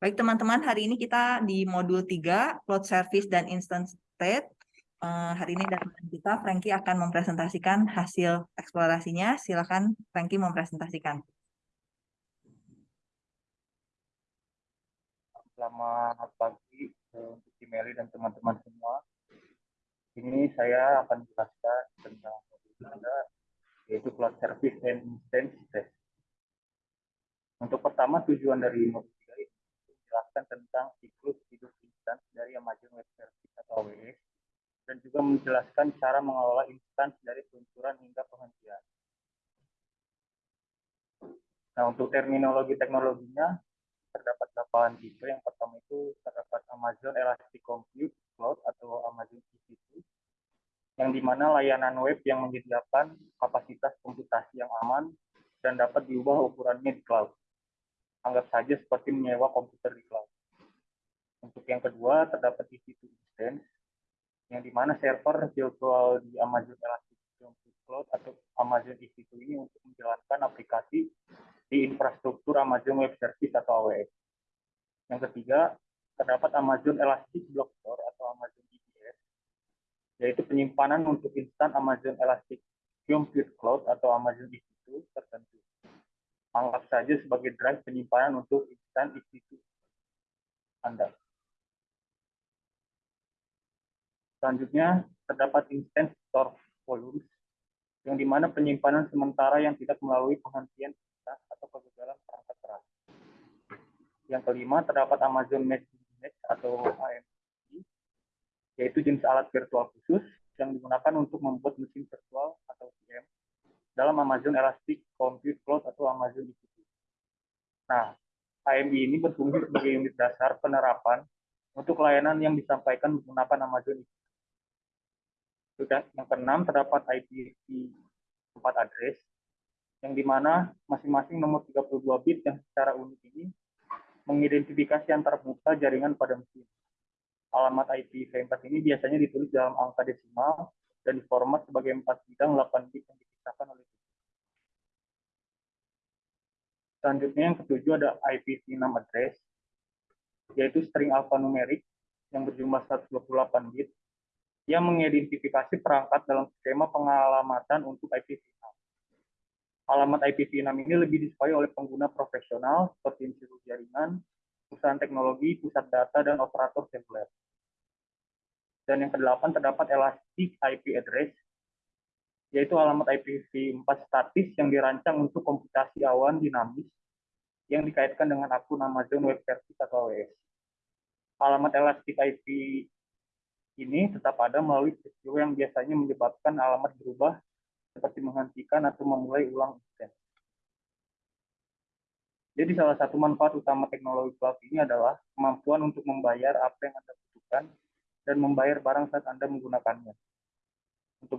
Baik teman-teman, hari ini kita di modul 3, Cloud Service dan Instant State. Uh, hari ini dan kita, Frankie akan mempresentasikan hasil eksplorasinya. Silakan Frankie mempresentasikan. Selamat pagi untuk Meli dan teman-teman semua. Ini saya akan jelaskan tentang modul 3, yaitu Cloud Service and Instant State. Untuk pertama, tujuan dari modul menjelaskan tentang siklus hidup instan dari Amazon Web Service atau AWS dan juga menjelaskan cara mengelola instansi dari peluncuran hingga penghentian. Nah, untuk terminologi teknologinya terdapat 8 tipe. Yang pertama itu terdapat Amazon Elastic Compute Cloud atau Amazon EC2 yang di mana layanan web yang menyediakan kapasitas komputasi yang aman dan dapat diubah ukurannya di cloud anggap saja seperti menyewa komputer di cloud. Untuk yang kedua, terdapat EC2 instance, yang di mana server virtual di Amazon Elastic Cloud atau Amazon EC2 ini untuk menjalankan aplikasi di infrastruktur Amazon Web Service atau AWS. Yang ketiga, terdapat Amazon Elastic Block Store atau Amazon EBS, yaitu penyimpanan untuk instan Amazon Elastic Compute Cloud atau Amazon EC2 tertentu anggap saja sebagai drive penyimpanan untuk instan EC2 Anda. Selanjutnya, terdapat instance store volumes, yang di mana penyimpanan sementara yang tidak melalui penghentian atau kegagalan perangkat keras. Yang kelima, terdapat Amazon Message atau AMD, yaitu jenis alat virtual khusus yang digunakan untuk membuat mesin virtual dalam Amazon Elastic Compute Cloud atau Amazon EC2. Nah, AMI ini berfungsi sebagai unit dasar penerapan untuk layanan yang disampaikan menggunakan Amazon EC2. Yang keenam, terdapat IPv4 address, yang di mana masing-masing nomor 32 bit yang secara unik ini mengidentifikasi antar muka jaringan pada mesin. Alamat IPv4 ini biasanya ditulis dalam angka desimal dan diformat sebagai 4 bidang 8 bit yang dipisahkan oleh Selanjutnya yang ketujuh ada IPv6 address, yaitu string alfanumerik yang berjumlah 128 bit yang mengidentifikasi perangkat dalam skema pengalamatan untuk IPv6. Alamat IPv6 ini lebih disukai oleh pengguna profesional seperti institut jaringan, perusahaan teknologi, pusat data, dan operator seluler. Dan yang kedelapan terdapat Elastic IP Address yaitu alamat IPv4 statis yang dirancang untuk komputasi awan dinamis yang dikaitkan dengan akun Amazon Web Service atau AWS. Alamat elastic IP ini tetap ada melalui peristiwa yang biasanya menyebabkan alamat berubah seperti menghentikan atau memulai ulang instansi. Jadi salah satu manfaat utama teknologi cloud ini adalah kemampuan untuk membayar apa yang Anda butuhkan dan membayar barang saat Anda menggunakannya. Untuk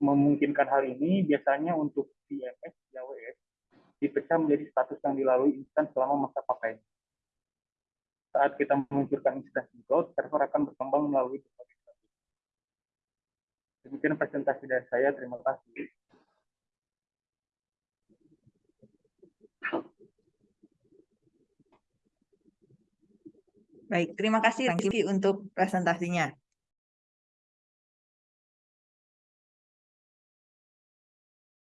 memungkinkan hal ini, biasanya untuk VMS di AWS dipecah menjadi status yang dilalui instan selama masa pakai. Saat kita meluncurkan instansi cloud, server akan berkembang melalui berbagai status. Demikian presentasi dari saya. Terima kasih. Baik, terima kasih untuk presentasinya.